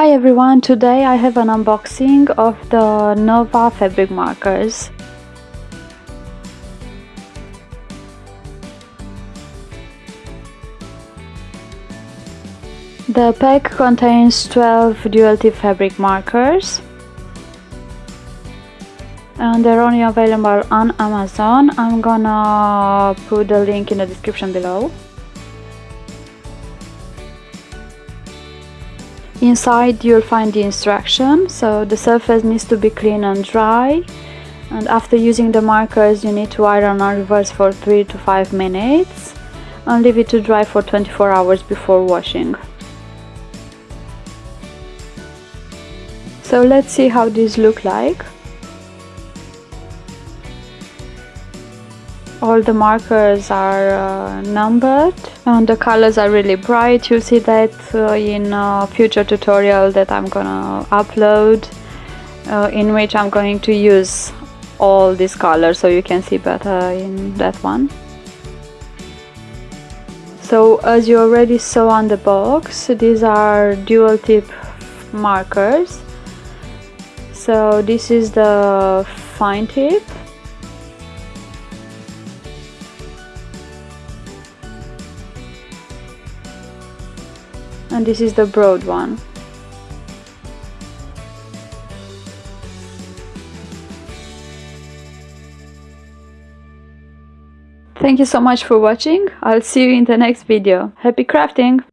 Hi everyone, today I have an unboxing of the Nova fabric markers. The pack contains 12 dual tip fabric markers and they're only available on Amazon. I'm gonna put the link in the description below. Inside you'll find the instruction, so the surface needs to be clean and dry and after using the markers you need to iron or reverse for 3 to 5 minutes and leave it to dry for 24 hours before washing. So let's see how these look like. All the markers are uh, numbered and the colors are really bright. You'll see that uh, in a future tutorial that I'm gonna upload uh, in which I'm going to use all these colors so you can see better in that one. So as you already saw on the box these are dual tip markers. So this is the fine tip and this is the broad one Thank you so much for watching. I'll see you in the next video. Happy crafting!